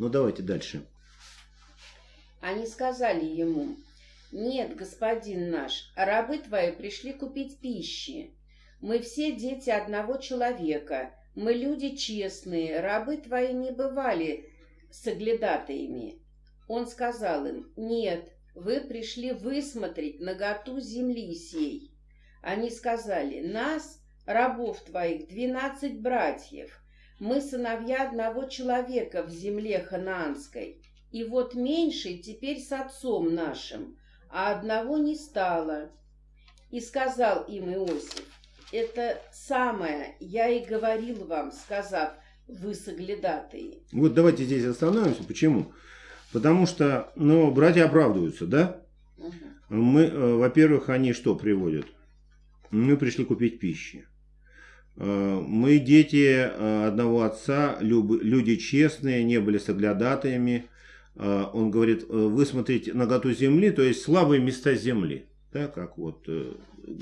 Ну, давайте дальше. Они сказали ему, «Нет, господин наш, рабы твои пришли купить пищи. Мы все дети одного человека, мы люди честные, рабы твои не бывали соглядатаями». Он сказал им, «Нет, вы пришли высмотреть наготу земли сей». Они сказали, «Нас, рабов твоих, двенадцать братьев, мы сыновья одного человека в земле ханаанской, и вот меньший теперь с отцом нашим, а одного не стало. И сказал им Иосиф, это самое я и говорил вам, сказав, вы соглядатые. Вот давайте здесь остановимся. Почему? Потому что, ну, братья оправдываются, да? Угу. Мы, э, во-первых, они что приводят? Мы пришли купить пищи. Э, мы дети э, одного отца, люди честные, не были соглядатаями. Э, он говорит, вы смотрите наготу земли, то есть слабые места земли. Да, как вот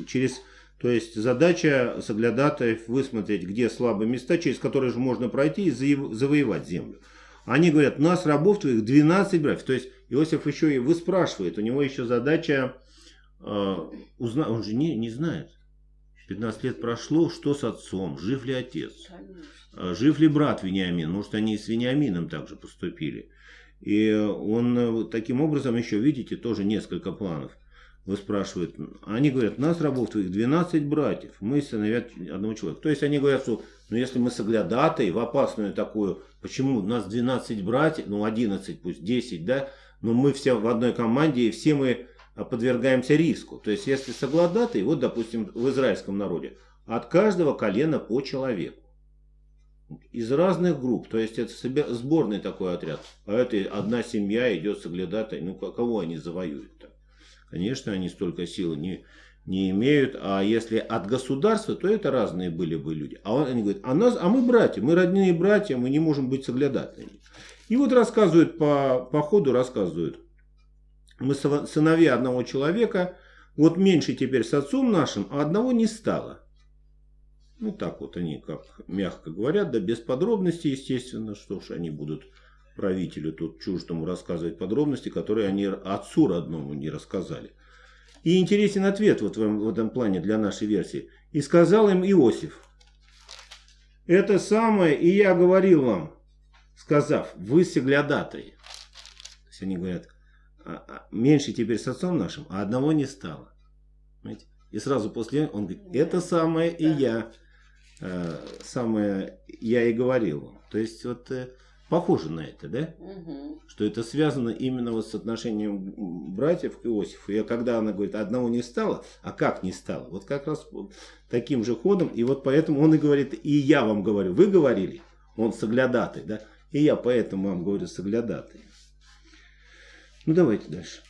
через, то есть задача соглядатаев высмотреть, где слабые места, через которые же можно пройти и завоевать землю. Они говорят, нас, рабов твоих, 12 братьев. То есть Иосиф еще и выспрашивает, у него еще задача, э, узна... он же не, не знает. 15 лет прошло, что с отцом, жив ли отец, Конечно. жив ли брат Вениамин, может они и с Вениамином также поступили. И он э, таким образом еще, видите, тоже несколько планов. Вы спрашивают, они говорят, нас рабов твоих 12 братьев, мы сыновья одного человека. То есть они говорят, что ну если мы соглядатой в опасную такую, почему у нас 12 братьев, ну 11 пусть, 10, да, но мы все в одной команде и все мы а подвергаемся риску. То есть, если соглядатый, вот, допустим, в израильском народе, от каждого колена по человеку. Из разных групп, то есть это сборный такой отряд. А это одна семья идет соглядатой, ну кого они завоюют-то? Конечно, они столько силы не, не имеют, а если от государства, то это разные были бы люди. А он, они говорят, а, нас, а мы братья, мы родные братья, мы не можем быть соглядатыми. И вот рассказывают по, по ходу, рассказывают, мы сыновья одного человека, вот меньше теперь с отцом нашим, а одного не стало. Ну так вот они, как мягко говорят, да без подробностей, естественно, что ж они будут правителю тут чуждому рассказывать подробности, которые они отцу родному не рассказали. И интересен ответ вот в, этом плане для нашей версии. И сказал им Иосиф, это самое и я говорил вам, сказав, вы соглядатые. То есть они говорят, меньше теперь с отцом нашим, а одного не стало. Понимаете? И сразу после он говорит, это самое и я, э, самое я и говорил. То есть вот э, похоже на это, да? Угу. Что это связано именно вот с отношением братьев к Иосифу. И когда она говорит, одного не стало, а как не стало? Вот как раз таким же ходом. И вот поэтому он и говорит, и я вам говорю, вы говорили, он соглядатый, да? И я поэтому вам говорю соглядатый. Ну давайте дальше.